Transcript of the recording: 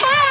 hell?